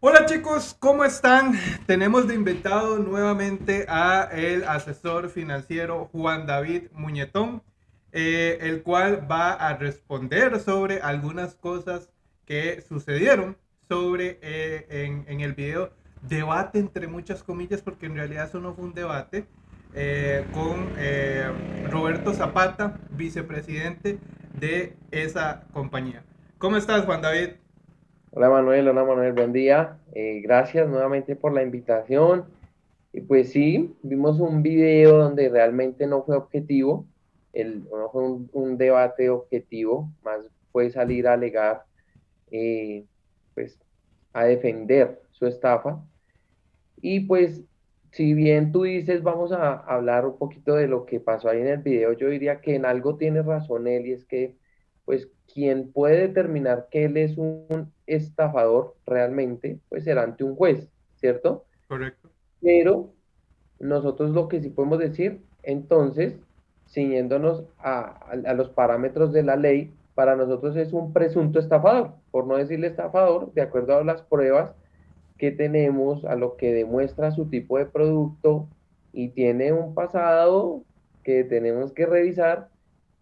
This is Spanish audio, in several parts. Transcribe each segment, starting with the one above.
Hola chicos, ¿cómo están? Tenemos de invitado nuevamente a el asesor financiero Juan David Muñetón, eh, el cual va a responder sobre algunas cosas que sucedieron sobre eh, en, el video debate entre muchas comillas, porque en realidad eso no fue un debate, eh, con Roberto Zapata, vicepresidente de esa compañía. ¿Cómo estás, Juan David? Hola Manuel, hola Manuel, buen día. Eh, gracias nuevamente por la invitación. Y pues sí, vimos un video donde realmente no fue objetivo, el, no fue un, debate objetivo, más fue salir a alegar, eh, pues a defender su estafa. Y pues, si bien tú dices, vamos a hablar un poquito de lo que pasó ahí en el video, yo diría que en algo tiene razón él es que, pues, quien puede determinar que él es un estafador realmente, pues será ante un juez, ¿cierto? Correcto. Pero nosotros lo que sí podemos decir, entonces, ciñéndonos a, los parámetros de la ley, para nosotros es un presunto estafador, por no decirle estafador, de acuerdo a las pruebas que tenemos, a lo que demuestra su tipo de producto y tiene un pasado que tenemos que revisar,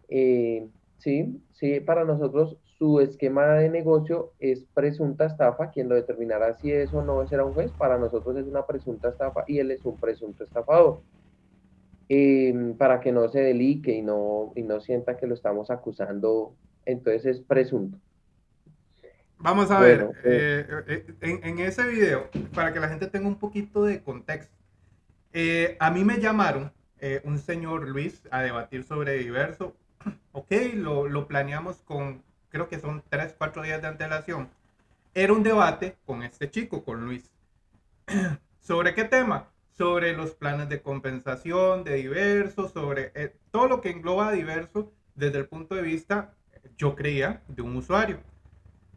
eh, sí, sí, para nosotros su esquema de negocio es presunta estafa, quien lo determinará si es o no será un juez, para nosotros es una presunta estafa y él es un presunto estafador. Em, para que no se delique y no, y no sienta que lo estamos acusando, entonces es presunto. Vamos a ver, eh, eh, en, ese video, para que la gente tenga un poquito de contexto, eh, a mí me llamaron un señor Luis a debatir sobre diverso. Ok, lo, lo planeamos con creo que son 3, 4 días de antelación, era un debate con este chico, con Luis. ¿Sobre qué tema? Sobre los planes de compensación de diversos, sobre eh, todo lo que engloba diverso desde el punto de vista, yo creía, de un usuario.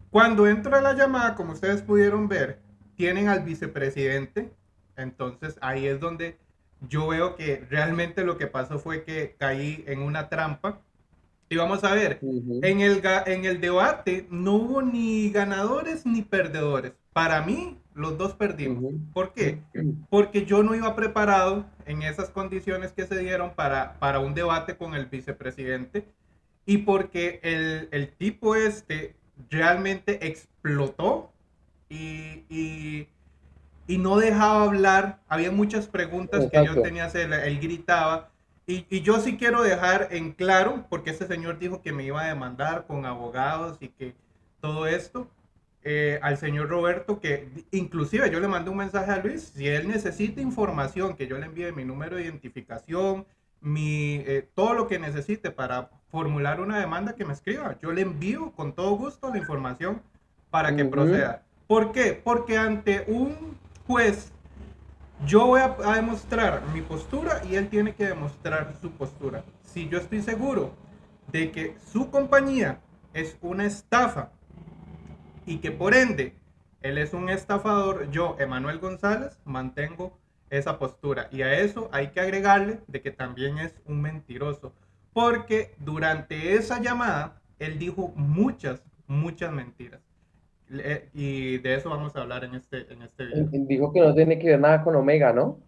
Cuando entro a la llamada, como ustedes pudieron ver, tienen al vicepresidente, entonces ahí es donde yo veo que realmente lo que pasó fue que caí en una trampa y vamos a ver, en, el, en el debate no hubo ni ganadores ni perdedores. Para mí, los dos perdimos. ¿Por qué? Porque yo no iba preparado en esas condiciones que se dieron para, para un debate con el vicepresidente y porque el, el tipo este realmente explotó y, y, y, no dejaba hablar. Había muchas preguntas que yo tenía hacer, él gritaba y, yo sí quiero dejar en claro, porque ese señor dijo que me iba a demandar con abogados y que todo esto, eh, al señor Roberto, que inclusive yo le mandé un mensaje a Luis, si él necesita información, que yo le envíe mi número de identificación, mi, eh, todo lo que necesite para formular una demanda, que me escriba. Yo le envío con todo gusto la información para que proceda. ¿Por qué? Porque ante un juez yo voy a, demostrar mi postura y él tiene que demostrar su postura. Si yo estoy seguro de que su compañía es una estafa y que por ende él es un estafador, yo, Emanuel González, mantengo esa postura. Y a eso hay que agregarle de que también es un mentiroso. Porque durante esa llamada, él dijo muchas, muchas mentiras. Eh, y de eso vamos a hablar en este, en este video. Dijo que no tiene que ver nada con Omega, ¿no?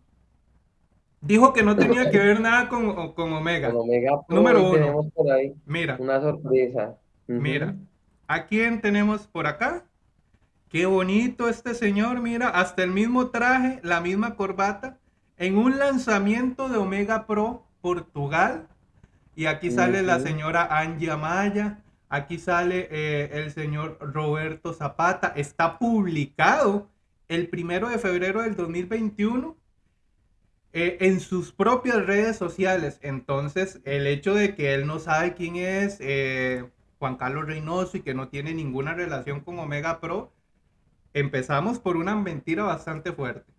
Dijo que no tenía que ver nada con, con Omega. Con Omega Número uno. Por ahí mira. Una sorpresa. Mira. ¿A quién tenemos por acá? Qué bonito este señor, mira, hasta el mismo traje, la misma corbata, en un lanzamiento de Omega Pro Portugal. Y aquí sale la señora Angie Amaya, Aquí sale eh, el señor Roberto Zapata. Está publicado el primero de febrero del 2021 eh, en sus propias redes sociales. Entonces, el hecho de que él no sabe quién es eh, Juan Carlos Reynoso y que no tiene ninguna relación con Omega Pro, empezamos por una mentira bastante fuerte.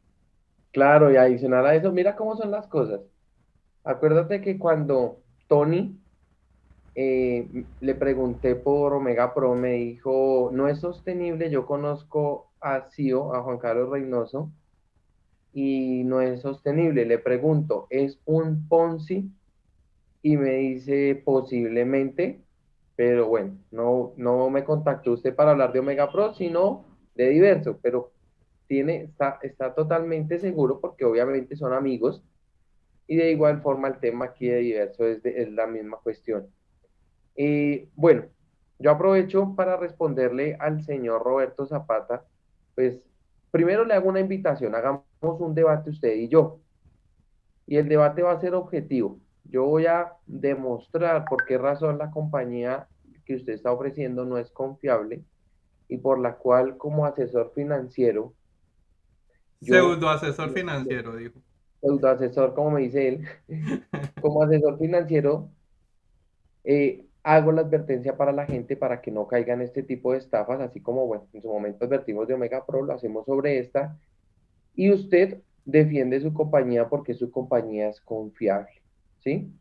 Claro, y adicional a eso, mira cómo son las cosas. Acuérdate que cuando Tony eh, le pregunté por Omega Pro, me dijo, no es sostenible, yo conozco a CEO, a Juan Carlos Reynoso, y no es sostenible. Le pregunto, ¿es un Ponzi? Y me dice, posiblemente, pero bueno, no, no me contactó usted para hablar de Omega Pro, sino de diverso, pero tiene, está, está totalmente seguro porque obviamente son amigos y de igual forma el tema aquí de diverso es, es la misma cuestión. Y bueno, yo aprovecho para responderle al señor Roberto Zapata, pues primero le hago una invitación, hagamos un debate usted y yo. Y el debate va a ser objetivo. Yo voy a demostrar por qué razón la compañía que usted está ofreciendo no es confiable y por la cual como asesor financiero... Pseudo asesor financiero, dijo. Pseudo asesor, como me dice él. como asesor financiero, eh, hago la advertencia para la gente para que no caigan este tipo de estafas, así como, bueno, en su momento advertimos de Omega Pro, lo hacemos sobre esta, y usted defiende su compañía porque su compañía es confiable, ¿sí?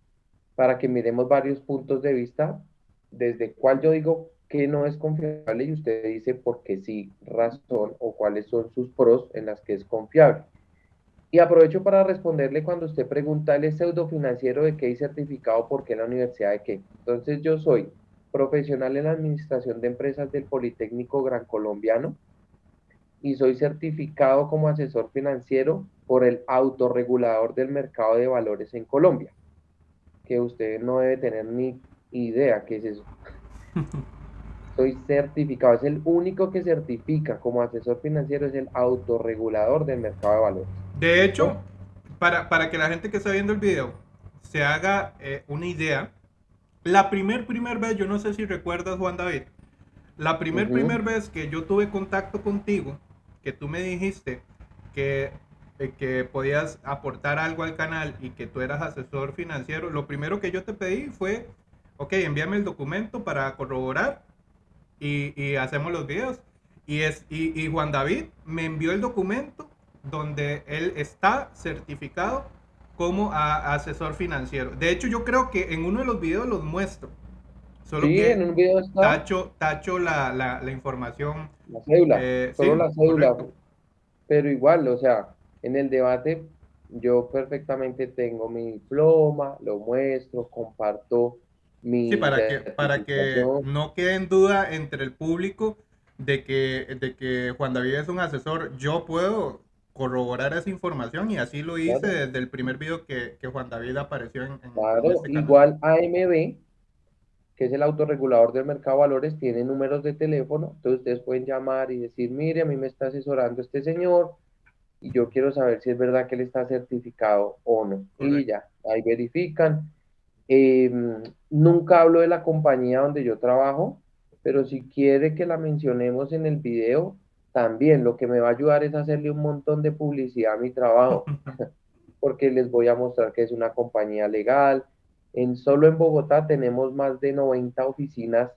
Para que miremos varios puntos de vista, desde cuál yo digo que no es confiable y usted dice por qué sí razón o cuáles son sus pros en las que es confiable. Y aprovecho para responderle cuando usted pregunta, ¿él es pseudo financiero de qué hay certificado por qué en la universidad de qué? Entonces yo soy profesional en la administración de empresas del Politécnico Gran Colombiano y soy certificado como asesor financiero por el autorregulador del mercado de valores en Colombia, que usted no debe tener ni idea qué es eso. soy certificado, es el único que certifica como asesor financiero, es el autorregulador del mercado de valores. De hecho, para, para, que la gente que está viendo el video se haga eh, una idea, la primer, primer vez, yo no sé si recuerdas, Juan David, la primer, primer vez que yo tuve contacto contigo, que tú me dijiste que, eh, que podías aportar algo al canal y que tú eras asesor financiero, lo primero que yo te pedí fue, ok, envíame el documento para corroborar y, y hacemos los videos. Y, es, y, y Juan David me envió el documento donde él está certificado como asesor financiero. De hecho, yo creo que en uno de los videos los muestro. Solo que en un video está. Tacho, tacho la, la, información. La cédula, eh, solo la cédula. Pero igual, o sea, en el debate yo perfectamente tengo mi diploma, lo muestro, comparto mi... Sí, para que, para que no quede en duda entre el público de que, de que Juan David es un asesor, yo puedo corroborar esa información y así lo hice desde el primer video que, que, Juan David apareció en, claro, este igual AMB, que es el autorregulador del mercado de valores, tiene números de teléfono, entonces ustedes pueden llamar y decir, mire, a mí me está asesorando este señor y yo quiero saber si es verdad que él está certificado o no. Y ya, ahí verifican. Em, nunca hablo de la compañía donde yo trabajo, pero si quiere que la mencionemos en el video, también lo que me va a ayudar es hacerle un montón de publicidad a mi trabajo, porque les voy a mostrar que es una compañía legal. En solo en Bogotá tenemos más de 90 oficinas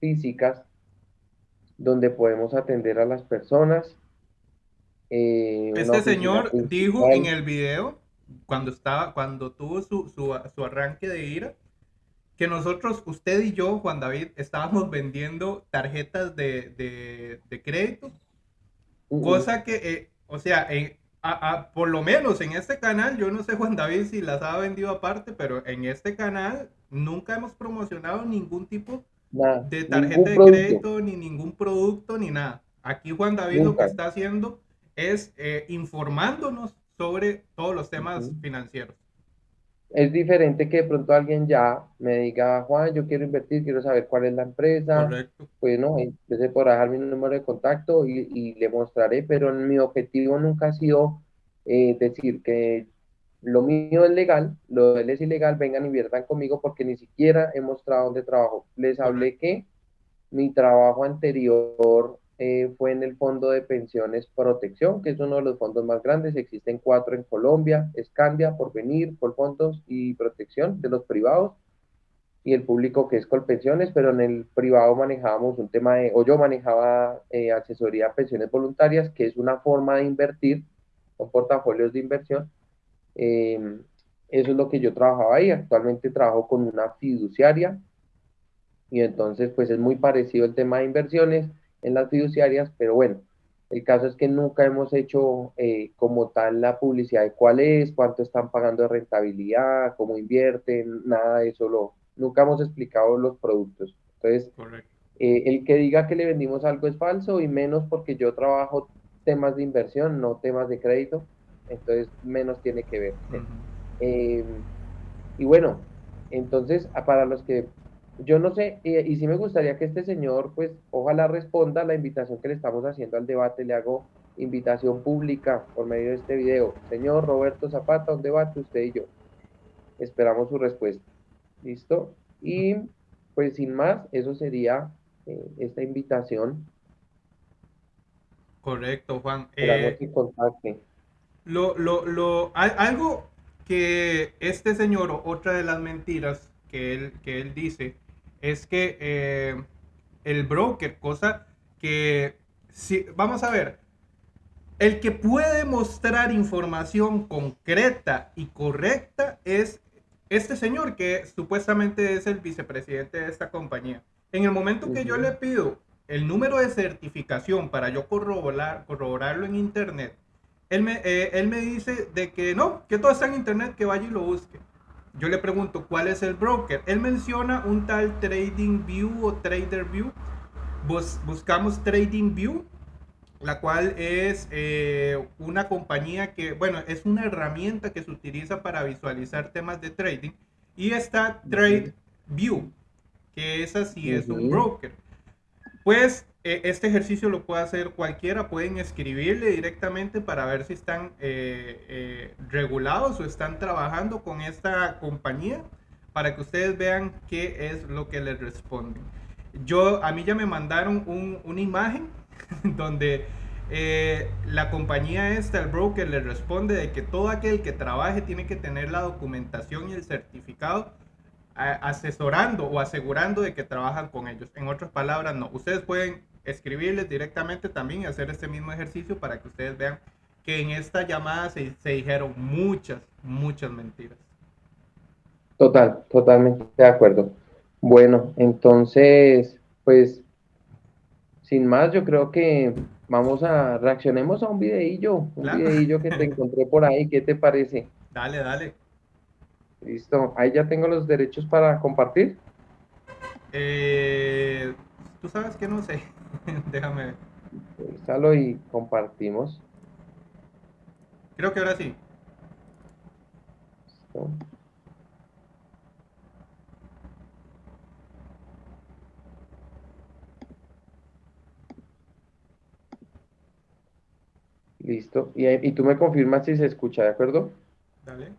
físicas donde podemos atender a las personas. Eh, este señor dijo en el video, cuando estaba, cuando tuvo su, su, su arranque de ira, que nosotros, usted y yo, Juan David, estábamos vendiendo tarjetas de, de, de crédito Cosa que, eh, o sea, por lo menos en este canal, yo no sé Juan David si las ha vendido aparte, pero en este canal nunca hemos promocionado ningún tipo de tarjeta de crédito, ni ningún producto, ni nada. Aquí Juan David lo que está haciendo es eh, informándonos sobre todos los temas financieros es diferente que de pronto alguien ya me diga, Juan, yo quiero invertir, quiero saber cuál es la empresa. Correcto. Bueno, entonces por dejar mi número de contacto y, le mostraré, pero mi objetivo nunca ha sido eh, decir que lo mío es legal, lo de él es ilegal, vengan, inviertan conmigo porque ni siquiera he mostrado dónde trabajo. Les hablé que mi trabajo anterior eh, fue en el Fondo de Pensiones Protección, que es uno de los fondos más grandes. Existen cuatro en Colombia, Escandia, Porvenir, fondos y Protección de los privados y el público que es Colpensiones, pero en el privado manejábamos un tema de, o yo manejaba eh, asesoría a pensiones voluntarias, que es una forma de invertir, con portafolios de inversión. Em, eso es lo que yo trabajaba ahí. Actualmente trabajo con una fiduciaria y entonces pues es muy parecido el tema de inversiones en las fiduciarias, pero bueno, el caso es que nunca hemos hecho eh, como tal la publicidad de cuál es, cuánto están pagando de rentabilidad, cómo invierten, nada de eso, lo, nunca hemos explicado los productos. Entonces, eh, el que diga que le vendimos algo es falso y menos porque yo trabajo temas de inversión, no temas de crédito, entonces menos tiene que ver. Eh, y bueno, entonces para los que yo no sé, y, y, sí me gustaría que este señor, pues, ojalá responda a la invitación que le estamos haciendo al debate. Le hago invitación pública por medio de este video. Señor Roberto Zapata, un debate usted y yo. Esperamos su respuesta. ¿Listo? Y pues sin más, eso sería eh, esta invitación. Correcto, Juan. Eh, lo, lo, lo, algo que este señor, otra de las mentiras que él, que él dice, es que eh, el broker, cosa que, si, vamos a ver, el que puede mostrar información concreta y correcta es este señor que supuestamente es el vicepresidente de esta compañía. En el momento que yo le pido el número de certificación para yo corroborar, corroborarlo en internet, él me, eh, él me dice de que no, que todo está en internet, que vaya y lo busque. Yo le pregunto cuál es el broker. Él menciona un tal Trading View o Trader View. buscamos Trading View la cual es eh, una compañía que, bueno, es una herramienta que se utiliza para visualizar temas de trading. Y está TradeView, que es así, es un broker. Pues este ejercicio lo puede hacer cualquiera, pueden escribirle directamente para ver si están eh, eh, regulados o están trabajando con esta compañía para que ustedes vean qué es lo que les responden. Yo, a mí ya me mandaron una imagen donde eh, la compañía esta, el broker, le responde de que todo aquel que trabaje tiene que tener la documentación y el certificado asesorando o asegurando de que trabajan con ellos. En otras palabras, no. Ustedes pueden escribirles directamente también y hacer este mismo ejercicio para que ustedes vean que en esta llamada se, se dijeron muchas, muchas mentiras. Total, totalmente de acuerdo. Bueno, entonces, pues sin más, yo creo que vamos a reaccionemos a un videillo, un videillo que te encontré por ahí, ¿qué te parece? Dale, dale. Listo, ahí ya tengo los derechos para compartir. Eh, Tú sabes que no sé, déjame ver. y compartimos. Creo que ahora sí. Listo. Listo. Y, tú me confirmas si se escucha, ¿de acuerdo? Dale.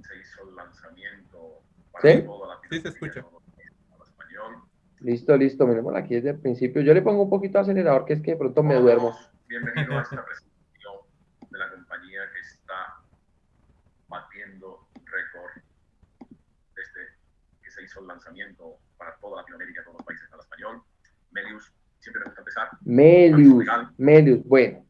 Se hizo el lanzamiento para ¿Sí? toda la Sí, se escucha. Listo, listo. Miremos aquí desde el principio. Yo le pongo un poquito de acelerador, que es que de pronto me duermo. Bienvenido a esta presentación de la compañía que está batiendo récord desde que se hizo el lanzamiento para toda Latinoamérica, todos los países al español. Melius, siempre me gusta empezar. Melius, Melius, bueno.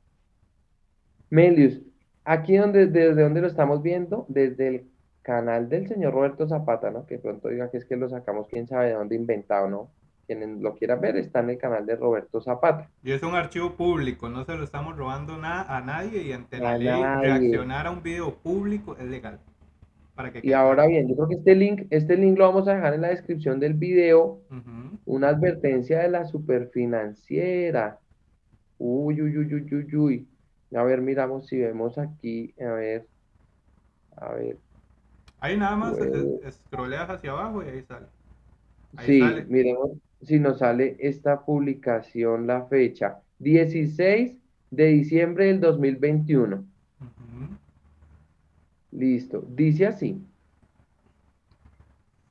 Melius, aquí donde, desde donde lo estamos viendo, desde el canal del señor Roberto Zapata, ¿no? Que pronto diga que es que lo sacamos, quién sabe de dónde inventado, ¿no? Quien lo quiera ver está en el canal de Roberto Zapata. Y es un archivo público, no se lo estamos robando nada a nadie y ante la ley reaccionar a un video público es legal. Para que y ahora bien, yo creo que este link, este link lo vamos a dejar en la descripción del video. Una advertencia de la superfinanciera. Uy, uy, uy, uy, uy, uy. A ver, miramos si vemos aquí, a ver, a ver. Ahí nada más scrolleas hacia abajo y ahí sale. sí, miremos si nos sale esta publicación, la fecha, 16 de diciembre del 2021. Listo, dice así.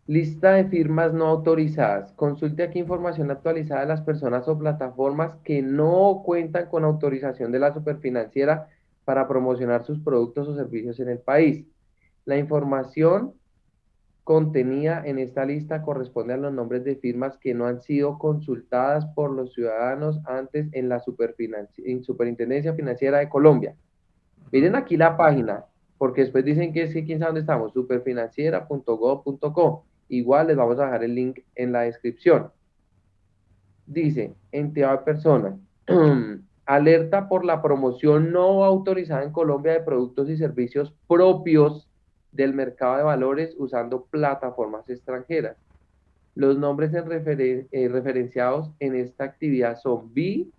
Lista de firmas no autorizadas. Consulte aquí información actualizada de las personas o plataformas que no cuentan con autorización de la superfinanciera para promocionar sus productos o servicios en el país. La información contenida en esta lista corresponde a los nombres de firmas que no han sido consultadas por los ciudadanos antes en la Superintendencia Financiera de Colombia. Miren aquí la página, porque después dicen que es que quién sabe dónde estamos, superfinanciera.gov.co. Igual les vamos a dejar el link en la descripción. Dice, entidad de persona, alerta por la promoción no autorizada en Colombia de productos y servicios propios del mercado de valores usando plataformas extranjeras. Los nombres en eh, referenciados en esta actividad son BI,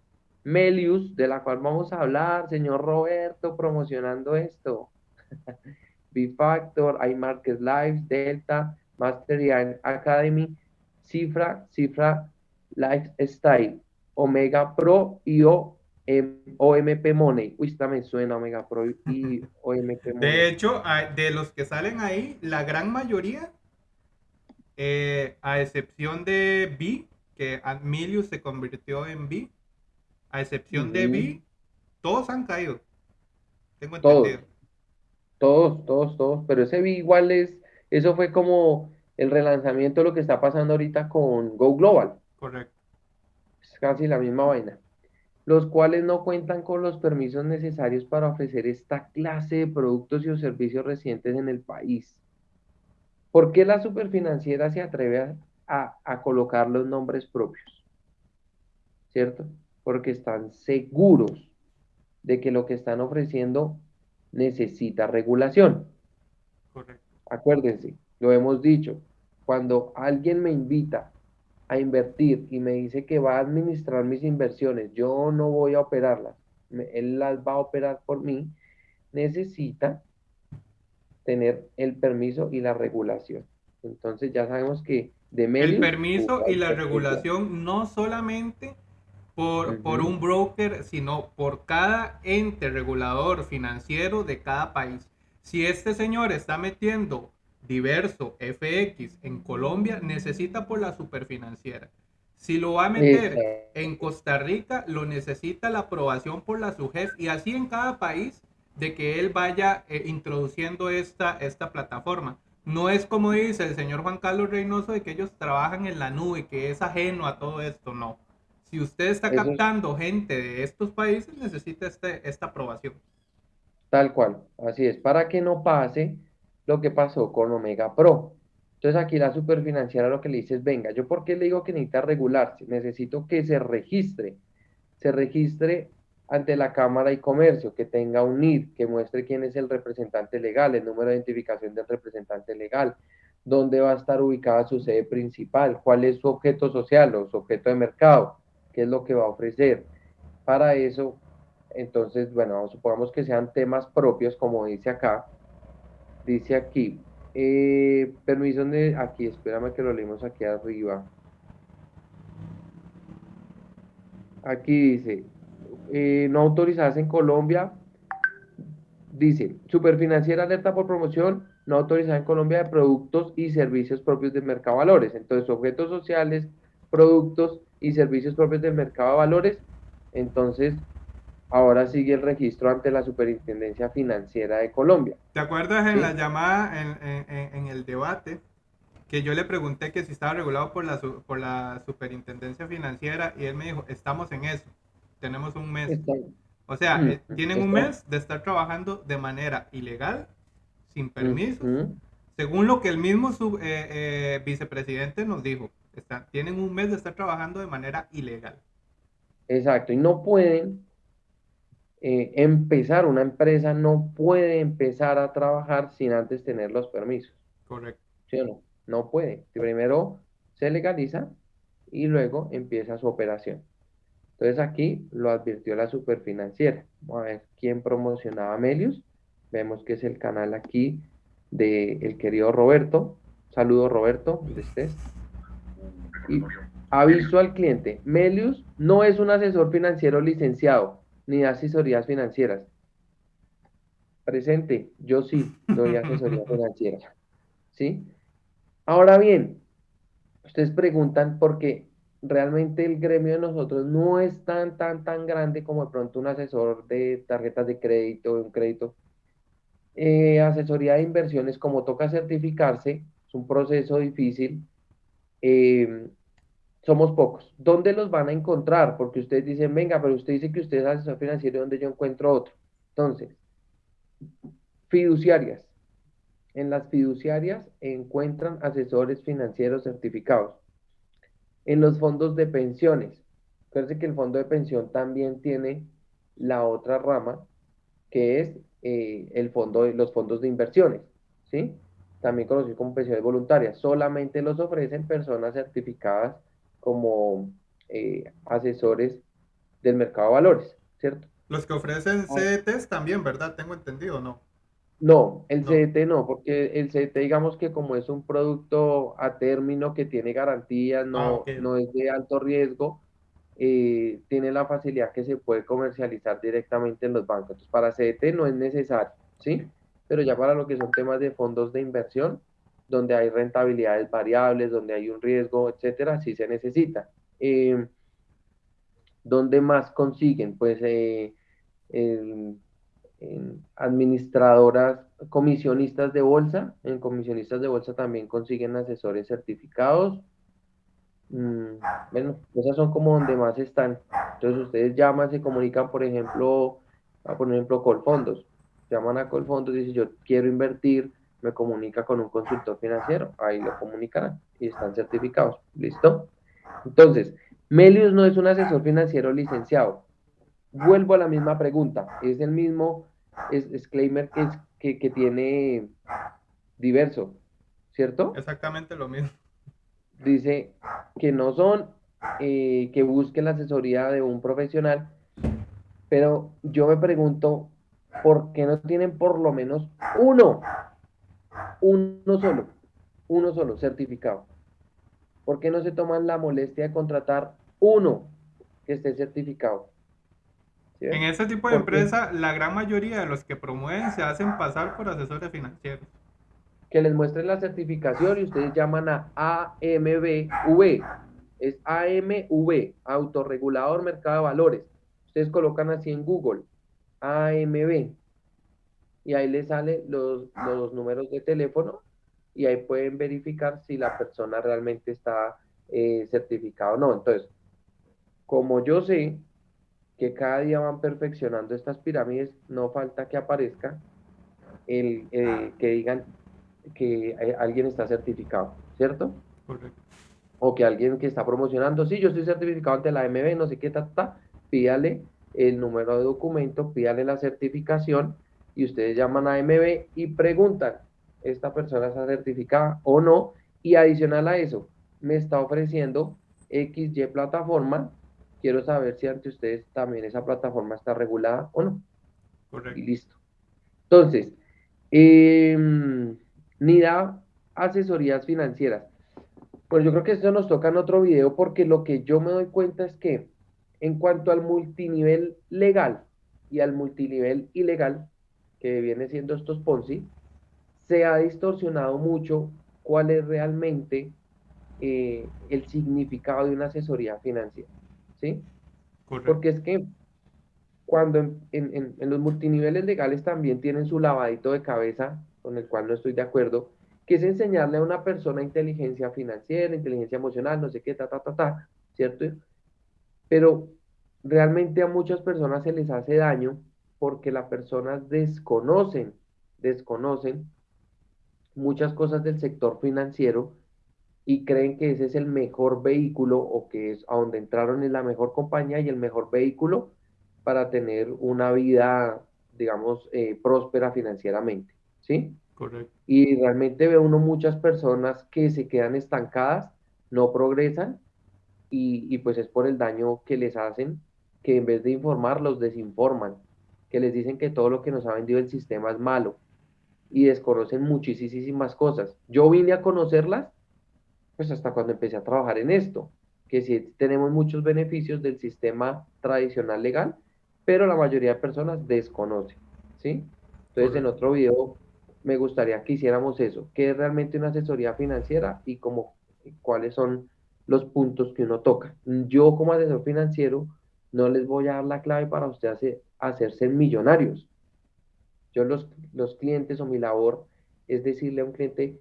Melius, de la cual vamos a hablar, señor Roberto, promocionando esto. B-Factor, iMarket Lives, Delta, Master Academy, Cifra, Cifra Lifestyle, Omega Pro y OMP Money. Uy, esta me suena Omega Pro y OMP Money. De hecho, de los que salen ahí, la gran mayoría, eh, a excepción de B, que Admilius se convirtió en B, a excepción de B, todos han caído. Tengo entendido. Todos, todos, todos. Pero ese B igual es, eso fue como el relanzamiento de lo que está pasando ahorita con Go Global. Correcto. Es casi la misma vaina. Los cuales no cuentan con los permisos necesarios para ofrecer esta clase de productos y servicios recientes en el país. ¿Por qué la superfinanciera se atreve a, a colocar los nombres propios? ¿Cierto? Porque están seguros de que lo que están ofreciendo necesita regulación. Correcto. Acuérdense, lo hemos dicho, cuando alguien me invita a invertir y me dice que va a administrar mis inversiones, yo no voy a operarlas, él las va a operar por mí, necesita tener el permiso y la regulación. Entonces ya sabemos que de El permiso y la regulación no solamente por, por un broker, sino por cada ente regulador financiero de cada país. Si este señor está metiendo diverso FX en Colombia, necesita por la superfinanciera. Si lo va a meter en Costa Rica, lo necesita la aprobación por la SUGEF y así en cada país de que él vaya eh, introduciendo esta, esta plataforma. No es como dice el señor Juan Carlos Reynoso de que ellos trabajan en la nube, que es ajeno a todo esto, no. Si usted está captando gente de estos países, necesita este, esta aprobación. Tal cual, así es, para que no pase lo que pasó con Omega Pro. Entonces aquí la superfinanciera lo que le dice es, venga, yo por qué le digo que necesita regularse, necesito que se registre, se registre ante la Cámara de Comercio, que tenga un NID, que muestre quién es el representante legal, el número de identificación del representante legal, dónde va a estar ubicada su sede principal, cuál es su objeto social o su objeto de mercado, qué es lo que va a ofrecer. Para eso, entonces, bueno, supongamos que sean temas propios, como dice acá, dice aquí, eh, permiso aquí, espérame que lo leemos aquí arriba. Aquí dice, eh, no autorizadas en Colombia, dice, superfinanciera alerta por promoción no autorizada en Colombia de productos y servicios propios del mercado de valores. Entonces, objetos sociales, productos y servicios propios del mercado de valores. Entonces, ahora sigue el registro ante la Superintendencia Financiera de Colombia. ¿Te acuerdas en la llamada, en, el debate, que yo le pregunté que si estaba regulado por la, por la Superintendencia Financiera y él me dijo, estamos en eso, tenemos un mes. O sea, mm, eh, tienen un mes de estar trabajando de manera ilegal, sin permiso, según lo que el mismo eh, eh, vicepresidente nos dijo. tienen un mes de estar trabajando de manera ilegal. Exacto, y no pueden eh, empezar, una empresa no puede empezar a trabajar sin antes tener los permisos. Correcto. ¿Sí o no? No puede. Primero se legaliza y luego empieza su operación. Entonces aquí lo advirtió la superfinanciera. Vamos a ver quién promocionaba Melius. Vemos que es el canal aquí del el querido Roberto. Saludos Roberto, donde estés. Y aviso al cliente, Melius no es un asesor financiero licenciado ni asesorías financieras. Presente, yo sí doy asesoría financiera. ¿Sí? Ahora bien, ustedes preguntan por qué realmente el gremio de nosotros no es tan, tan, tan grande como de pronto un asesor de tarjetas de crédito, un crédito. Eh, asesoría de inversiones, como toca certificarse, es un proceso difícil. Eh, somos pocos. ¿Dónde los van a encontrar? Porque ustedes dicen, venga, pero usted dice que usted es asesor financiero, ¿dónde yo encuentro otro? Entonces, fiduciarias. En las fiduciarias encuentran asesores financieros certificados. En los fondos de pensiones. Fíjense que el fondo de pensión también tiene la otra rama, que es eh, el fondo los fondos de inversiones, ¿sí? También conocidos como pensiones voluntarias. Solamente los ofrecen personas certificadas como eh, asesores del mercado de valores, ¿cierto? Los que ofrecen ah. CDTs también, ¿verdad? Tengo entendido, ¿no? No, el CDT no, porque el CDT digamos que como es un producto a término que tiene garantías, no, ah, no es de alto riesgo, eh, tiene la facilidad que se puede comercializar directamente en los bancos. Entonces, para CDT no es necesario, ¿sí? Pero ya para lo que son temas de fondos de inversión, donde hay rentabilidades variables, donde hay un riesgo, etcétera, sí se necesita. Eh, ¿Dónde más consiguen? Pues eh, administradoras, comisionistas de bolsa. En comisionistas de bolsa también consiguen asesores certificados. Mm, bueno, esas son como donde más están. Entonces ustedes llaman, se comunican, por ejemplo, a por ejemplo, Colfondos. Llaman a Colfondos y dicen, yo quiero invertir, me comunica con un consultor financiero. Ahí lo comunicarán y están certificados. ¿Listo? Entonces, Melius no es un asesor financiero licenciado. Vuelvo a la misma pregunta. Es el mismo disclaimer que, es, que, tiene diverso, ¿cierto? Exactamente lo mismo. Dice que no son, eh, que busquen la asesoría de un profesional, pero yo me pregunto, ¿por qué no tienen por lo menos uno? Uno solo, uno solo certificado. ¿Por qué no se toman la molestia de contratar uno que esté certificado? En ese tipo de empresa, la gran mayoría de los que promueven se hacen pasar por asesores financieros. Que les muestren la certificación y ustedes llaman a AMBV. Es AMV, Autorregulador Mercado de Valores. Ustedes colocan así en Google, AMV. Y ahí les salen los, los números de teléfono y ahí pueden verificar si la persona realmente está eh, certificada o no. Entonces, como yo sé que cada día van perfeccionando estas pirámides, no falta que aparezca el eh, que digan que eh, alguien está certificado, ¿cierto? Correcto. O que alguien que está promocionando, sí, yo estoy certificado ante la MB, no sé qué, ta, ta, pídale el número de documento, pídale la certificación y ustedes llaman a MB y preguntan, esta persona está certificada o no, y adicional a eso, me está ofreciendo XY plataforma, quiero saber si ante ustedes también esa plataforma está regulada o no. Correcto. Y listo. Entonces, eh, ni da asesorías financieras. Pues yo creo que esto nos toca en otro video porque lo que yo me doy cuenta es que en cuanto al multinivel legal y al multinivel ilegal, que viene siendo estos Ponzi, se ha distorsionado mucho cuál es realmente eh, el significado de una asesoría financiera. ¿Sí? Porque es que cuando en, los multiniveles legales también tienen su lavadito de cabeza, con el cual no estoy de acuerdo, que es enseñarle a una persona inteligencia financiera, inteligencia emocional, no sé qué, ta, ta, ta, ta, ¿cierto? Pero realmente a muchas personas se les hace daño porque las personas desconocen, desconocen muchas cosas del sector financiero y creen que ese es el mejor vehículo o que es a donde entraron en la mejor compañía y el mejor vehículo para tener una vida, digamos, eh, próspera financieramente, ¿sí? Correcto. Y realmente ve uno muchas personas que se quedan estancadas, no progresan y, y pues es por el daño que les hacen, que en vez de informar, los desinforman, que les dicen que todo lo que nos ha vendido el sistema es malo y desconocen muchísimas cosas. Yo vine a conocerlas pues hasta cuando empecé a trabajar en esto, que sí tenemos muchos beneficios del sistema tradicional legal, pero la mayoría de personas desconocen, ¿sí? Entonces en otro video me gustaría que hiciéramos eso, qué es realmente una asesoría financiera y cómo, cuáles son los puntos que uno toca. Yo como asesor financiero no les voy a dar la clave para usted hacer, hacerse millonarios, yo los, los clientes o mi labor es decirle a un cliente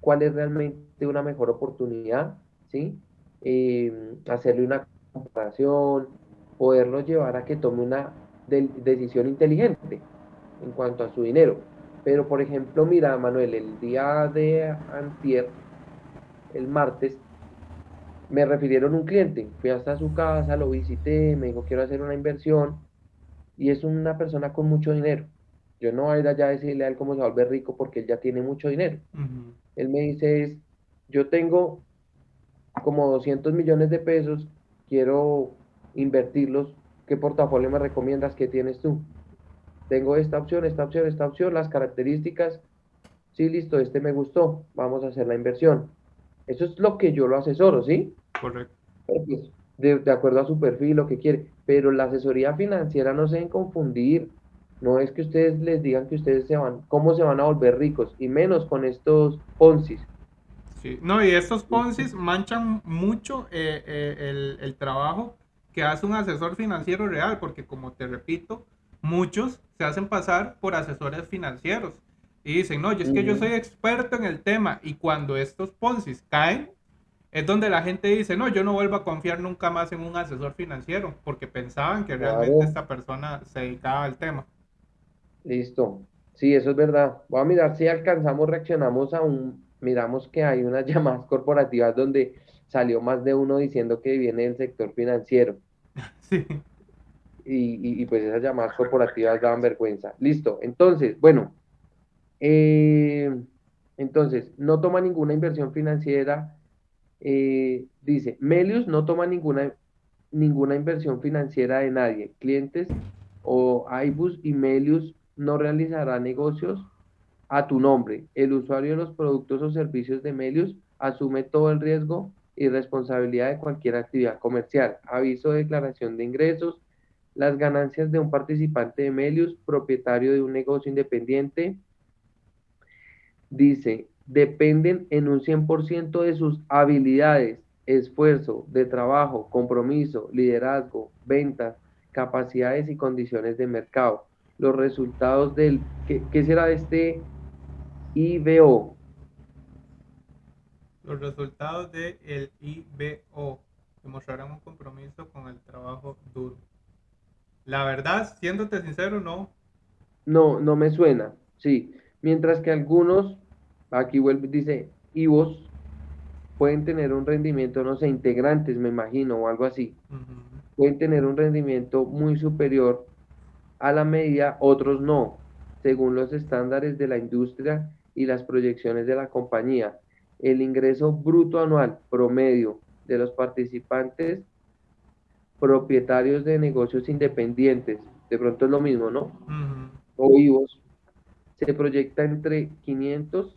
cuál es realmente una mejor oportunidad, ¿sí? Eh, hacerle una comparación, poderlo llevar a que tome una decisión inteligente en cuanto a su dinero. Pero, por ejemplo, mira, Manuel, el día de antier, el martes, me refirieron un cliente. Fui hasta su casa, lo visité, me dijo, quiero hacer una inversión. Y es una persona con mucho dinero. Yo no voy a ir allá a decirle a él cómo se vuelve rico porque él ya tiene mucho dinero. Él me dice es, yo tengo como 200 millones de pesos, quiero invertirlos ¿qué portafolio me recomiendas? ¿Qué tienes tú? Tengo esta opción, esta opción, esta opción, las características. Sí, listo, este me gustó, vamos a hacer la inversión. Eso es lo que yo lo asesoro, ¿sí? Correcto. Pues, de, de, acuerdo a su perfil, lo que quiere. Pero la asesoría financiera no se deben confundir. No es que ustedes les digan que ustedes se van, cómo se van a volver ricos, y menos con estos Ponzi. Sí, no, y estos Ponzi manchan mucho eh, eh, el, el, trabajo que hace un asesor financiero real, porque como te repito, muchos se hacen pasar por asesores financieros y dicen, no, yo es que yo soy experto en el tema, y cuando estos Ponzi caen, es donde la gente dice, no, yo no vuelvo a confiar nunca más en un asesor financiero, porque pensaban que realmente esta persona se dedicaba al tema. Listo. Sí, eso es verdad. Voy a mirar si alcanzamos, reaccionamos a un, miramos que hay unas llamadas corporativas donde salió más de uno diciendo que viene del sector financiero. Sí. Y, y, pues esas llamadas corporativas daban vergüenza. Listo. Entonces, bueno, eh, entonces, no toma ninguna inversión financiera. Eh, dice, Melius no toma ninguna, ninguna inversión financiera de nadie. Clientes o iBus y Melius no realizará negocios a tu nombre. El usuario de los productos o servicios de Melius asume todo el riesgo y responsabilidad de cualquier actividad comercial. Aviso de declaración de ingresos. Las ganancias de un participante de Melius, propietario de un negocio independiente, dice, dependen en un 100% de sus habilidades, esfuerzo, de trabajo, compromiso, liderazgo, ventas, capacidades y condiciones de mercado los resultados del, ¿qué, qué será este IBO? Los resultados del el IBO demostrarán un compromiso con el trabajo duro. La verdad, siéndote sincero, no. No, no me suena, sí. Mientras que algunos, aquí vuelve, dice IBOs, pueden tener un rendimiento, no sé, integrantes, me imagino, o algo así. Pueden tener un rendimiento muy superior a la medida, otros no, según los estándares de la industria y las proyecciones de la compañía. El ingreso bruto anual promedio de los participantes propietarios de negocios independientes, de pronto es lo mismo, ¿no? O vivos, se proyecta entre 500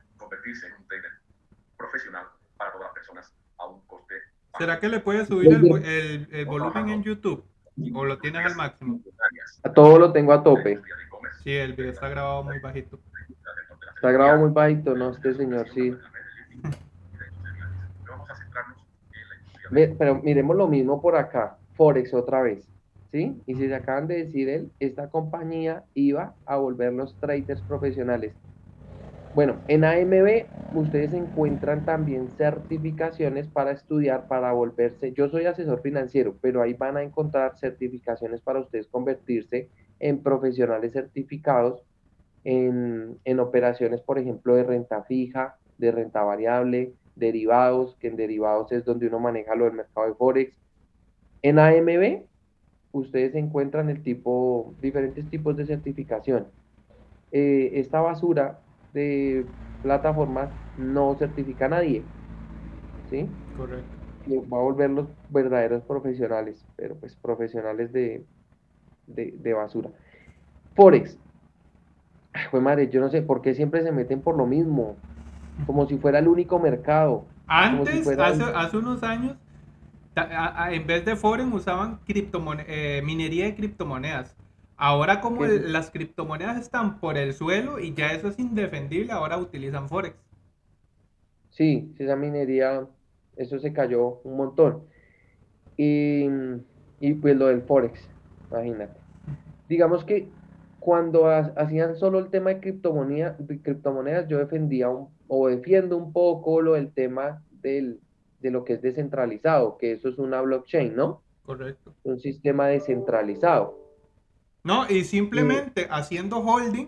convertirse en un trader profesional para todas las personas a un coste. ¿Será que le puede subir el, el, el volumen en YouTube? ¿O lo tienes al máximo? A todo lo tengo a tope. Sí, el video está grabado muy bajito. Está grabado muy bajito, no, este señor sí. Pero miremos lo mismo por acá, Forex otra vez, ¿sí? Y si se acaban de decir él, esta compañía iba a volver los traders profesionales. Bueno, en AMB ustedes encuentran también certificaciones para estudiar, para volverse. Yo soy asesor financiero, pero ahí van a encontrar certificaciones para ustedes convertirse en profesionales certificados en, en operaciones, por ejemplo, de renta fija, de renta variable, derivados, que en derivados es donde uno maneja lo del mercado de Forex. En AMB ustedes encuentran el tipo, diferentes tipos de certificación. Eh, esta basura de plataformas no certifica a nadie. ¿Sí? Correcto. Y va a volver los verdaderos profesionales, pero pues profesionales de, de, basura. Forex. Fue madre, yo no sé por qué siempre se meten por lo mismo. Como si fuera el único mercado. Antes, hace, hace unos años, en vez de Forex usaban eh, minería de criptomonedas. Ahora como las criptomonedas están por el suelo y ya eso es indefendible, ahora utilizan Forex. Sí, esa minería, eso se cayó un montón. Y, pues lo del Forex, imagínate. Digamos que cuando hacían solo el tema de, criptomoneda, de criptomonedas, yo defendía o defiendo un poco lo del tema del, de lo que es descentralizado, que eso es una blockchain, ¿no? Correcto. Un sistema descentralizado No, y simplemente haciendo holding,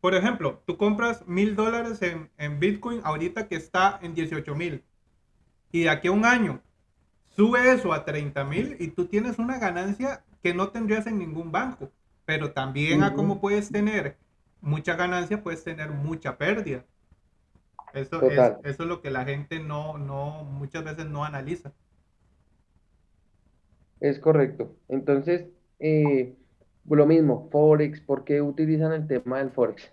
por ejemplo, tú compras mil dólares en, en, Bitcoin ahorita que está en 18 mil. Y de aquí a un año sube eso a 30 mil y tú tienes una ganancia que no tendrías en ningún banco. Pero también a cómo puedes tener mucha ganancia, puedes tener mucha pérdida. Eso es, eso es lo que la gente no, no, muchas veces no analiza. Es correcto. Entonces, eh, lo mismo, Forex, ¿por qué utilizan el tema del Forex?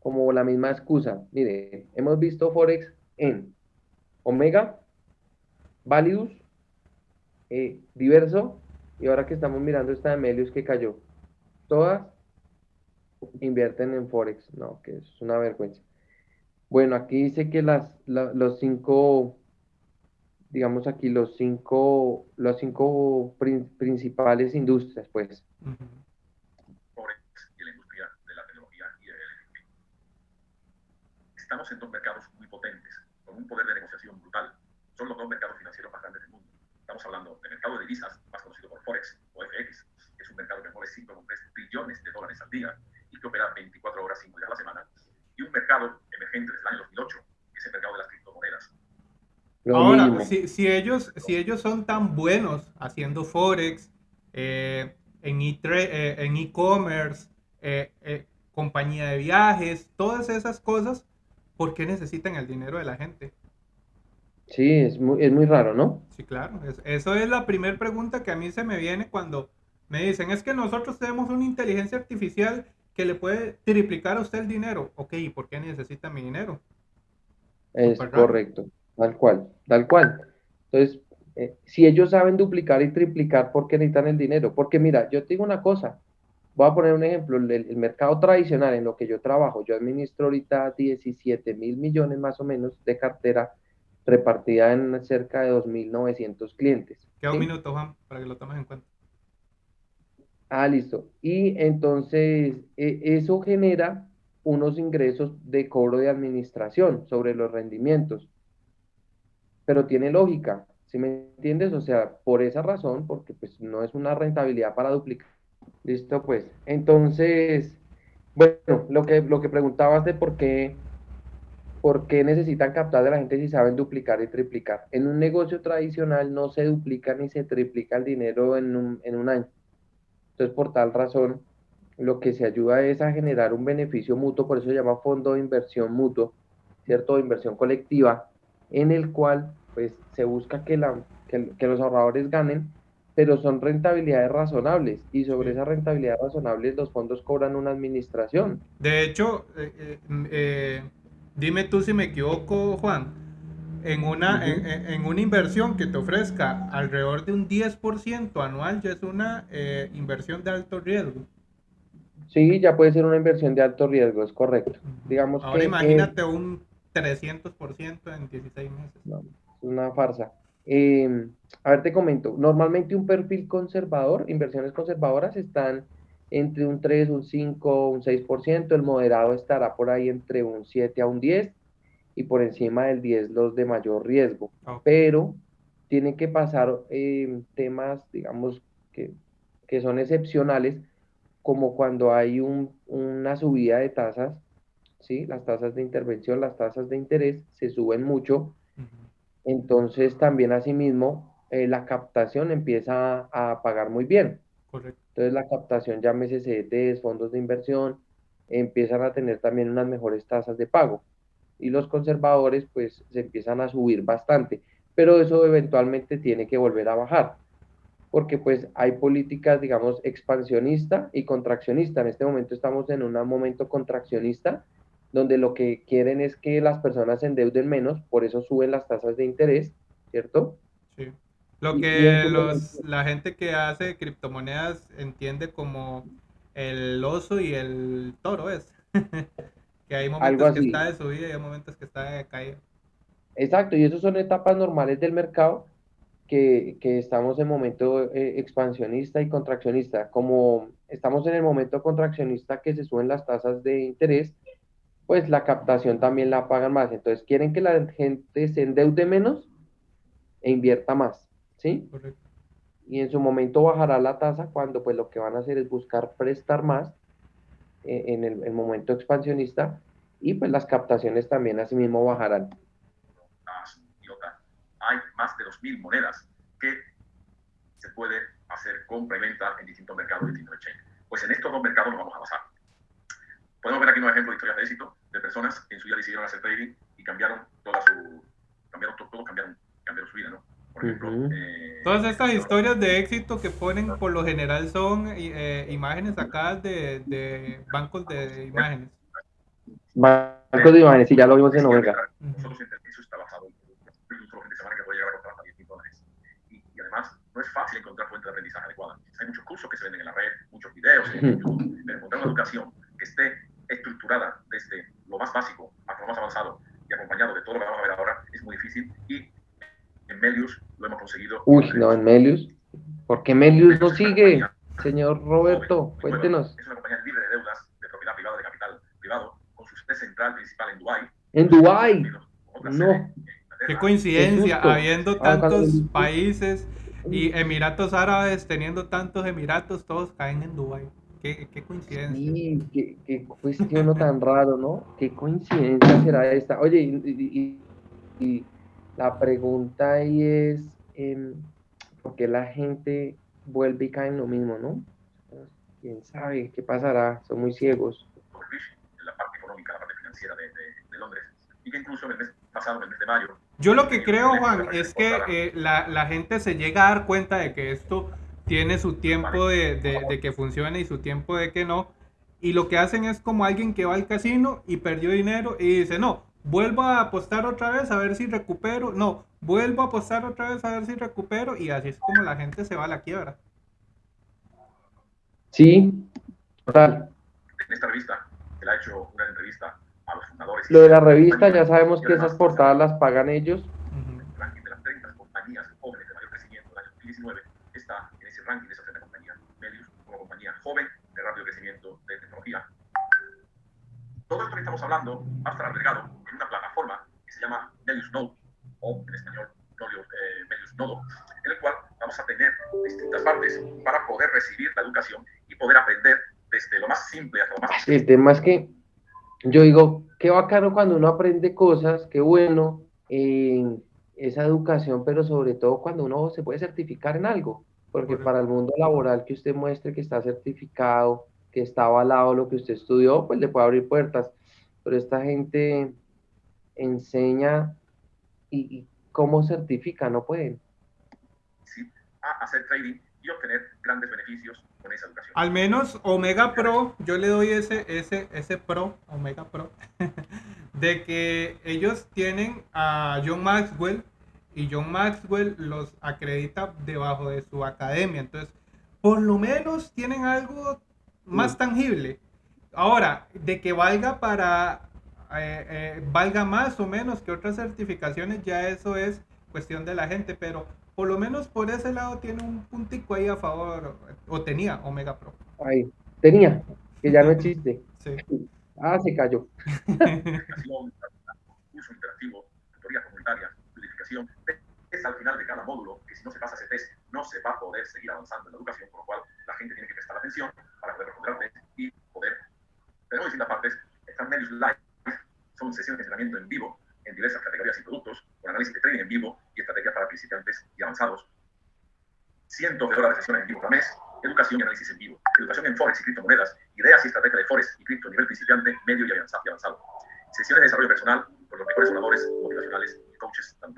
Como la misma excusa. Mire, hemos visto Forex en Omega, Validus, eh, Diverso, y ahora que estamos mirando esta de Melius que cayó. Todas invierten en Forex, no, que es una vergüenza. Bueno, aquí dice que las, los cinco, digamos aquí, los cinco, los cinco principales industrias, pues y la industria de la tecnología y el Estamos en dos mercados muy potentes, con un poder de negociación brutal. Son los dos mercados financieros más grandes del mundo. Estamos hablando del mercado de divisas, más conocido por Forex o FX, que es un mercado que mueve 5,3 billones de dólares al día y que opera 24 horas, 5 días a la semana, y un mercado emergente desde el año 2008, que es el mercado de las criptomonedas. Ahora, si, si, ellos, si ellos son tan buenos haciendo Forex, eh, en eh, e-commerce, eh, eh, compañía de viajes, todas esas cosas, ¿por qué necesitan el dinero de la gente? Sí, es muy, es muy raro, ¿no? Sí, claro. eso es la primera pregunta que a mí se me viene cuando me dicen, es que nosotros tenemos una inteligencia artificial que le puede triplicar a usted el dinero. Ok, ¿y por qué necesita mi dinero? Es correcto, tal cual, tal cual. Entonces, eh, si ellos saben duplicar y triplicar, ¿por qué necesitan el dinero? Porque mira, yo te digo una cosa, voy a poner un ejemplo, el, mercado tradicional en lo que yo trabajo, yo administro ahorita 17 mil millones más o menos de cartera repartida en cerca de 2.900 clientes. Queda un minuto, Juan, para que lo tomes en cuenta. Ah, listo. Y entonces e, eso genera unos ingresos de cobro de administración sobre los rendimientos. Pero tiene lógica, ¿sí me entiendes? O sea, por esa razón, porque pues no es una rentabilidad para duplicar. Listo, pues. Entonces, bueno, lo que, lo que preguntabas de por qué, por qué necesitan captar de la gente si saben duplicar y triplicar. En un negocio tradicional no se duplica ni se triplica el dinero en un, en un año. Entonces, por tal razón, lo que se ayuda es a generar un beneficio mutuo, por eso se llama fondo de inversión mutuo, ¿cierto? De inversión colectiva, en el cual pues se busca que, la, que, los ahorradores ganen, pero son rentabilidades razonables y sobre esa rentabilidad razonables los fondos cobran una administración. De hecho, eh, eh, eh, dime tú si me equivoco, Juan, en una, en, una inversión que te ofrezca alrededor de un 10% anual ya es una inversión de alto riesgo. Sí, ya puede ser una inversión de alto riesgo, es correcto. Digamos Ahora imagínate un 300% en 16 meses. No una farsa. Em, a ver, te comento, normalmente un perfil conservador, inversiones conservadoras están entre un 3, un 5, un 6%, el moderado estará por ahí entre un 7 a un 10 y por encima del 10 los de mayor riesgo. Pero tienen que pasar em, temas, digamos, que, que, son excepcionales, como cuando hay un, una subida de tasas, ¿sí? las tasas de intervención, las tasas de interés se suben mucho entonces también asimismo eh, la captación empieza a pagar muy bien. Entonces la captación, llámese CDTs, fondos de inversión, empiezan a tener también unas mejores tasas de pago. Y los conservadores pues se empiezan a subir bastante, pero eso eventualmente tiene que volver a bajar, porque pues hay políticas, digamos, expansionista y contraccionista. En este momento estamos en un momento contraccionista, donde lo que quieren es que las personas se endeuden menos, por eso suben las tasas de interés, ¿cierto? Sí. Lo que los, la gente que hace criptomonedas entiende como el oso y el toro es. que hay momentos que está de subida y hay momentos que está de caída. Exacto, y esas son etapas normales del mercado que, que estamos en momento eh, expansionista y contraccionista. Como estamos en el momento contraccionista que se suben las tasas de interés, pues la captación también la pagan más. Entonces quieren que la gente se endeude menos e invierta más, ¿sí? Correcto. y en su momento bajará la tasa cuando pues lo que van a hacer es buscar prestar más eh, en el, momento expansionista y pues las captaciones también asimismo bajarán. Hay más de 2.000 monedas que se puede hacer compra y venta en distintos mercados, distintos exchanges. Pues en estos dos mercados nos vamos a basar. Podemos ver aquí unos ejemplos de historias de éxito de personas que en su día decidieron hacer trading y cambiaron toda su, cambiaron todo, cambiaron, cambiaron su vida, ¿no? Por ejemplo, eh, Todas estas historias de éxito que ponen por lo general son eh, imágenes sacadas de, de, bancos de imágenes. Bancos de imágenes, sí, ya lo vimos en Omega. Nosotros eso está basado en un solo fin de semana que puede llegar a costar hasta 10 mil dólares. Y, y, además, no es fácil encontrar fuentes de aprendizaje adecuadas. Hay muchos cursos que se venden en la red, muchos videos en YouTube, pero encontrar una educación que esté estructurada desde lo más básico hasta lo más avanzado y acompañado de todo lo que vamos a ver ahora es muy difícil y en Melius lo hemos conseguido. Uy, no, en Melius. ¿Por qué Melius no sigue? Señor Roberto, cuéntenos. Es una compañía libre de deudas, de propiedad privada, de capital privado, con su sede central principal en Dubái. En Dubái. No. Qué coincidencia, habiendo ah, tantos países y Emiratos Árabes teniendo tantos Emiratos, todos caen en Dubái. Qué, qué, coincidencia. Sí, qué, qué cuestión tan raro, ¿no? ¿Qué coincidencia será esta? Oye, y, y la pregunta ahí es, eh, ¿por qué la gente vuelve y cae en lo mismo, no? ¿Quién sabe qué pasará? Son muy ciegos. La parte económica, la parte financiera de, de, Londres. Y que incluso en el mes pasado, en el mes de mayo... Yo lo que eh, creo, Juan, es que eh, la, la gente se llega a dar cuenta de que esto tiene su tiempo de, de, de, que funcione y su tiempo de que no. Y lo que hacen es como alguien que va al casino y perdió dinero y dice, no, vuelvo a apostar otra vez a ver si recupero. No, vuelvo a apostar otra vez a ver si recupero y así es como la gente se va a la quiebra. Sí, total. En esta revista, él ha hecho una entrevista a los fundadores. Lo de la revista, ya sabemos que esas portadas las pagan ellos. El ranking de las 30 compañías jóvenes de mayor crecimiento del año 2019 está en ese ranking de esas 30 compañías. Medios como compañía joven de rápido crecimiento de tecnología. Todo esto que estamos hablando va a estar agregado en una plataforma que se llama Melius Node, o en español eh, Melius Nodo, en el cual vamos a tener distintas partes para poder recibir la educación y poder aprender desde lo más simple hasta lo más... El tema es que yo digo, qué bacano cuando uno aprende cosas, qué bueno en esa educación, pero sobre todo cuando uno se puede certificar en algo, porque para el mundo laboral que usted muestre que está certificado, que está avalado lo que usted estudió, pues le puede abrir puertas. Pero esta gente enseña y, cómo certifica, no pueden. Sí, a hacer trading y obtener grandes beneficios con esa educación. Al menos Omega Pro, yo le doy ese, ese, ese Pro, Omega Pro, de que ellos tienen a John Maxwell y John Maxwell los acredita debajo de su academia. Entonces, por lo menos tienen algo más tangible. Ahora, de que valga para, eh, eh, valga más o menos que otras certificaciones, ya eso es cuestión de la gente, pero por lo menos por ese lado tiene un puntico ahí a favor, o tenía Omega Pro. Ahí, tenía, que ya no existe. sí. Ah, se cayó. es al final de cada módulo que si no se pasa ese test no se va a poder seguir avanzando en la educación, por lo cual la gente tiene que prestar atención para poder responder y poder. Tenemos distintas partes. Están medios live, son sesiones de entrenamiento en vivo en diversas categorías y productos, con análisis de trading en vivo y estrategias para principiantes y avanzados. Cientos de horas de sesiones en vivo cada mes, educación y análisis en vivo, educación en Forex y criptomonedas, ideas y estrategias de Forex y cripto a nivel principiante, medio y avanzado. Sesiones de desarrollo personal por los mejores oradores motivacionales coaches de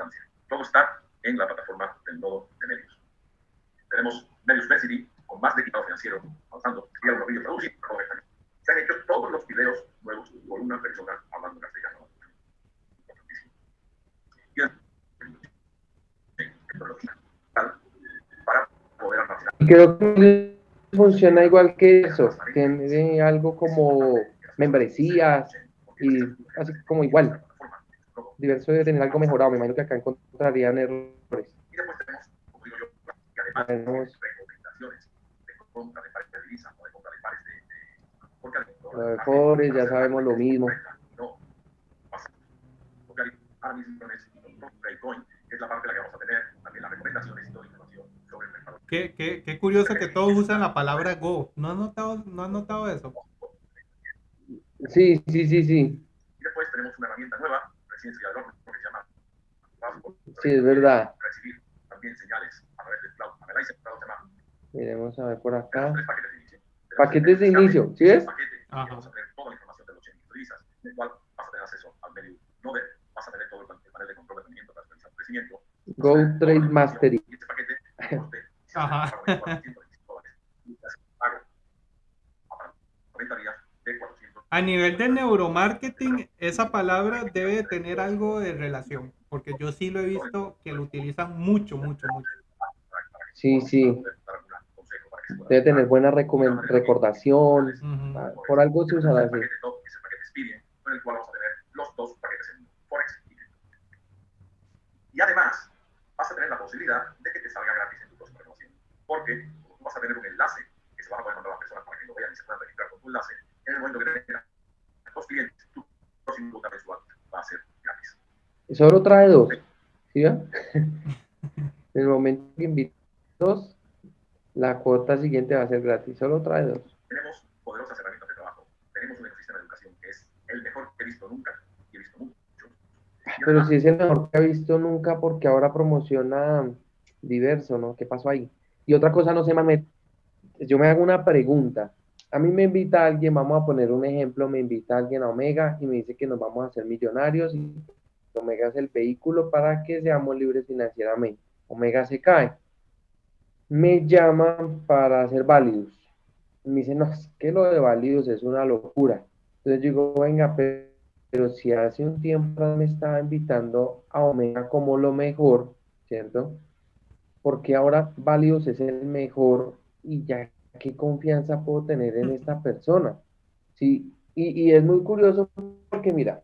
Todo está en la plataforma del nodo de medios. Tenemos Medios University, con más de equipado financiero, avanzando, y algunos vídeos traducidos, se han hecho todos los videos nuevos por una persona hablando castellano. Para poder almacenar. Creo que funciona igual que eso, tiene algo como membresías y así como igual. Diverso de tener algo mejorado, me imagino que acá encontrarían errores. Y después tenemos, como digo yo, que además tenemos recomendaciones de compra de pares de divisas o de compra de pares de... de porque lo de ya sabemos lo mismo. No, porque es Bitcoin, que es la parte en la que vamos a tener también las recomendaciones y toda la información sobre el mercado. Qué, qué, qué, curioso que todos usan la palabra Go. ¿No has notado, no has notado eso? Sí, sí, sí, sí. Y después tenemos una herramienta nueva, se llama Sí, es verdad. Recibir también señales a través del cloud. Analyzer Cloud se llama. Miremos a ver por acá. Tres paquetes de inicio. Paquetes de inicio, ¿sí ves? Paquete, vamos a tener toda la información de los chain que utilizas, en el cual vas a tener acceso al medio Node, vas a tener todo el panel de control de rendimiento para crecimiento. Go Trade Mastery. Y este paquete, Ajá. A nivel de neuromarketing, esa palabra debe tener algo de relación, porque yo sí lo he visto que lo utilizan mucho, mucho, mucho. Sí, sí. Debe tener buena recordación. Por algo se usa así. con el cual vamos a tener los dos paquetes en Forex y además, vas a tener la posibilidad de que te salga gratis en tu próxima renovación. Porque vas a tener un enlace que se vas a poder mandar a las personas para que lo vean y se puedan registrar con tu enlace. En el momento que tengas dos clientes, tu próximo cuota mensual va a ser gratis. Y solo trae dos. ¿Sí? en el momento que invites dos, la cuota siguiente va a ser gratis. Solo trae dos. Tenemos poderosas herramientas de trabajo. Tenemos un ecosistema de educación que es el mejor que he visto nunca. Y he visto mucho. Pero si es el mejor que he visto nunca porque ahora promociona diverso, ¿no? ¿Qué pasó ahí? Y otra cosa, no sé, Mamet, yo me hago una pregunta. A mí me invita alguien, vamos a poner un ejemplo, me invita alguien a Omega y me dice que nos vamos a hacer millonarios y Omega es el vehículo para que seamos libres financieramente. Omega se cae me llaman para hacer válidos. Me dicen, no, es que lo de válidos es una locura. Entonces digo, venga, pero, si hace un tiempo me estaba invitando a Omega como lo mejor, ¿cierto? Porque ahora válidos es el mejor y ya qué confianza puedo tener en esta persona. Sí, y, y es muy curioso porque mira,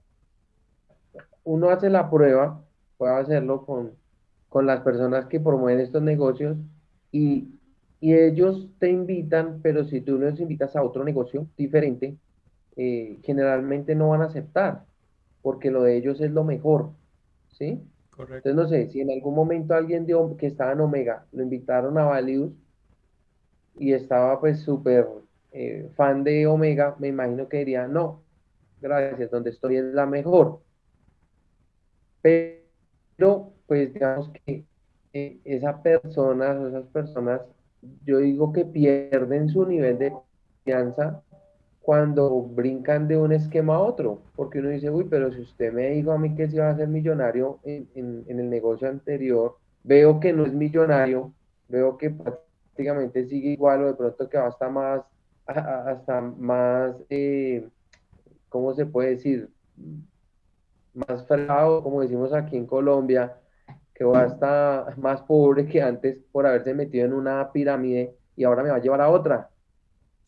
uno hace la prueba, puede hacerlo con, con las personas que promueven estos negocios y, ellos te invitan, pero si tú los invitas a otro negocio diferente, eh, generalmente no van a aceptar, porque lo de ellos es lo mejor, ¿sí? Correcto. Entonces, no sé, si en algún momento alguien de, que estaba en Omega lo invitaron a Valius y estaba pues súper eh, fan de Omega, me imagino que diría, no, gracias, donde estoy es la mejor. Pero, pues digamos que eh, esa persona, esas personas, yo digo que pierden su nivel de confianza cuando brincan de un esquema a otro, porque uno dice, uy, pero si usted me dijo a mí que se iba a ser millonario en, en, el negocio anterior, veo que no es millonario, veo que prácticamente sigue igual o de pronto que va hasta más, hasta más, eh, ¿cómo se puede decir? Más fregado, como decimos aquí en Colombia, que va a estar más pobre que antes por haberse metido en una pirámide y ahora me va a llevar a otra.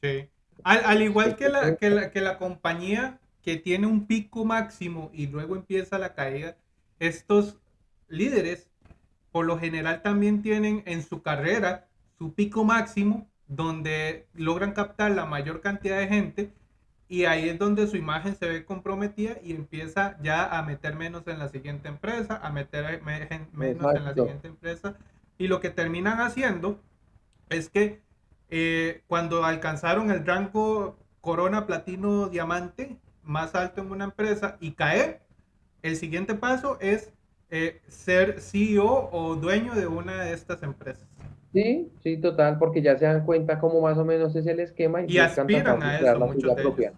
Sí. Al, igual que la, que la, que, la, compañía que tiene un pico máximo y luego empieza la caída, estos líderes por lo general también tienen en su carrera su pico máximo donde logran captar la mayor cantidad de gente y ahí es donde su imagen se ve comprometida y empieza ya a meter menos en la siguiente empresa, a meter menos en la siguiente empresa. Y lo que terminan haciendo es que eh, cuando alcanzaron el rango corona, platino, diamante más alto en una empresa y caer, el siguiente paso es eh, ser CEO o dueño de una de estas empresas. Sí, sí, total, porque ya se dan cuenta cómo más o menos es el esquema y, aspiran a eso muchos de propia.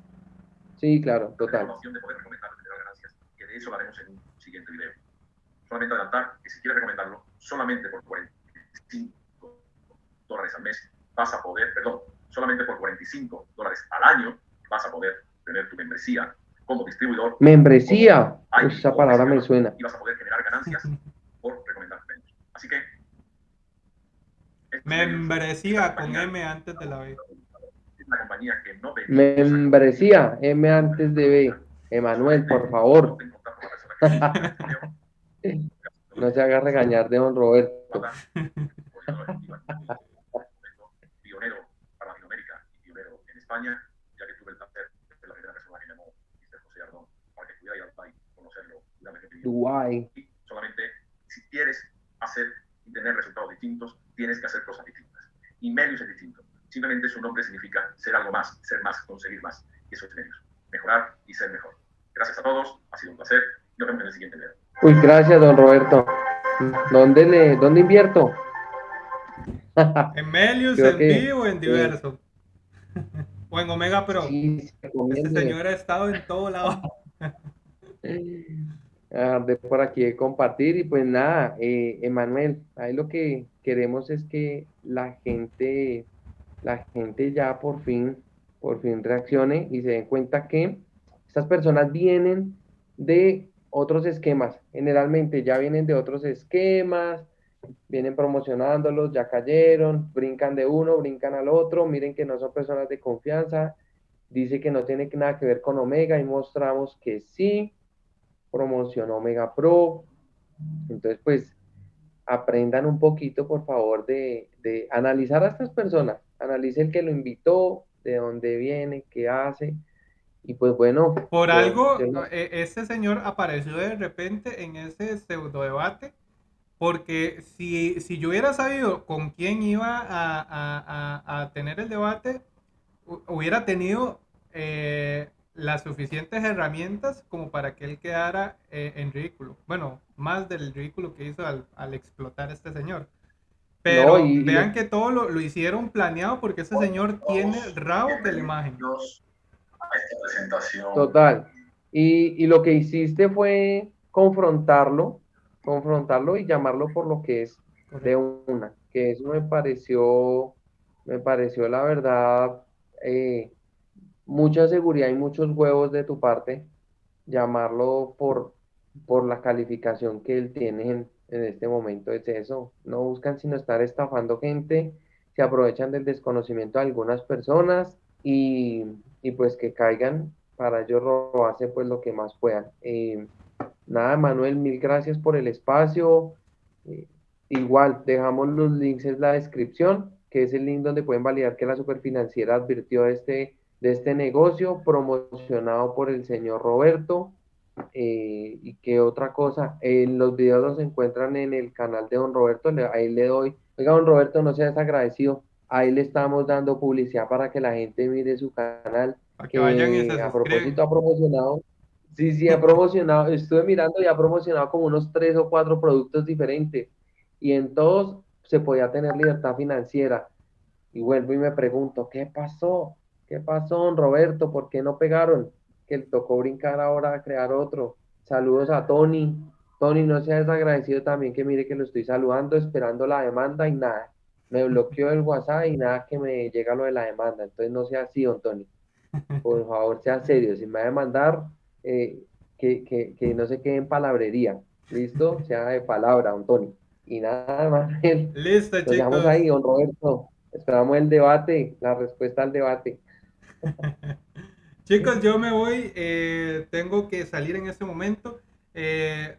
Sí, claro, total. de poder recomendar generar ganancias, que de eso lo haremos en un siguiente video. Solamente adelantar que si quieres recomendarlo, solamente por 45 dólares al mes vas a poder, perdón, solamente por 45 dólares al año vas a poder tener tu membresía como distribuidor. Membresía, esa palabra me suena. Y vas a poder generar ganancias por recomendar Así que Membresía con M antes de la B. compañía que no Membresía, M antes de B. Emanuel, por favor. no se haga regañar de don Roberto. Pionero para Latinoamérica y pionero en España, ya que tuve el placer de la primera persona que llamó Mr. José Ardón para que pudiera ir al país, conocerlo. Dubai. Y solamente si quieres hacer y tener resultados distintos, tienes que hacer cosas distintas. Y Melius es distinto. Simplemente su nombre significa ser algo más, ser más, conseguir más. Y eso es Melius. Mejorar y ser mejor. Gracias a todos. Ha sido un placer. Nos vemos en el siguiente video. Uy, gracias, don Roberto. ¿Dónde, le, dónde invierto? en Melius, en vivo, en diverso. o en Omega Pro. Sí, este señor ha estado en todo lado. Ah, de por aquí compartir. Y pues nada, eh, Emanuel, ahí lo que queremos es que la gente, la gente ya por fin, por fin reaccione y se den cuenta que estas personas vienen de otros esquemas, generalmente ya vienen de otros esquemas, vienen promocionándolos, ya cayeron, brincan de uno, brincan al otro, miren que no son personas de confianza, dice que no tiene nada que ver con Omega y mostramos que sí, promocionó Omega Pro, entonces pues aprendan un poquito por favor de, de analizar a estas personas, analice el que lo invitó, de dónde viene, qué hace, y pues bueno. Por algo, e, ese señor apareció de repente en ese pseudo debate porque si, si yo hubiera sabido con quién iba a, a, a, tener el debate, hubiera tenido eh, las suficientes herramientas como para que él quedara eh, en ridículo. Bueno, más del ridículo que hizo al, al explotar este señor. Pero vean que todo lo, lo, hicieron planeado porque ese señor tiene rabo de la imagen. Total. Y, y lo que hiciste fue confrontarlo confrontarlo y llamarlo por lo que es de una, que eso me pareció, me pareció la verdad, eh, mucha seguridad y muchos huevos de tu parte, llamarlo por, por la calificación que él tiene en, en este momento, es eso, no buscan sino estar estafando gente, se aprovechan del desconocimiento de algunas personas y, y pues que caigan para ellos robarse pues lo que más puedan. Eh, Nada, Manuel, mil gracias por el espacio. Eh, igual, dejamos los links en la descripción, que es el link donde pueden validar que la superfinanciera advirtió este, de este negocio promocionado por el señor Roberto. Eh, y qué otra cosa, en los videos los encuentran en el canal de don Roberto, ahí le doy, oiga don Roberto, no seas agradecido, ahí le estamos dando publicidad para que la gente mire su canal, que, a propósito ha promocionado Sí, sí, ha promocionado, estuve mirando y ha promocionado como unos tres o cuatro productos diferentes y en todos se podía tener libertad financiera. Y vuelvo y me pregunto, ¿qué pasó? ¿Qué pasó, don Roberto? ¿Por qué no pegaron? Que le tocó brincar ahora a crear otro. Saludos a Tony. Tony, no seas agradecido también que mire que lo estoy saludando, esperando la demanda y nada. Me bloqueó el WhatsApp y nada que me llega lo de la demanda. Entonces no sea así, don Tony. Por favor, sea serio. Si me va a demandar, eh, que, que, que, no se quede en palabrería. ¿Listo? Sea de palabra, Antonio. Y nada más. Listo, chicos. Dejamos ahí, don Roberto. Esperamos el debate, la respuesta al debate. chicos, yo me voy. Eh, tengo que salir en este momento. Eh,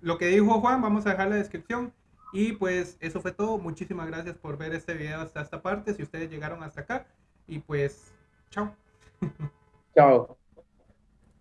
lo que dijo Juan, vamos a dejar la descripción. Y pues eso fue todo. Muchísimas gracias por ver este video hasta esta parte. Si ustedes llegaron hasta acá. Y pues, chao. Chao.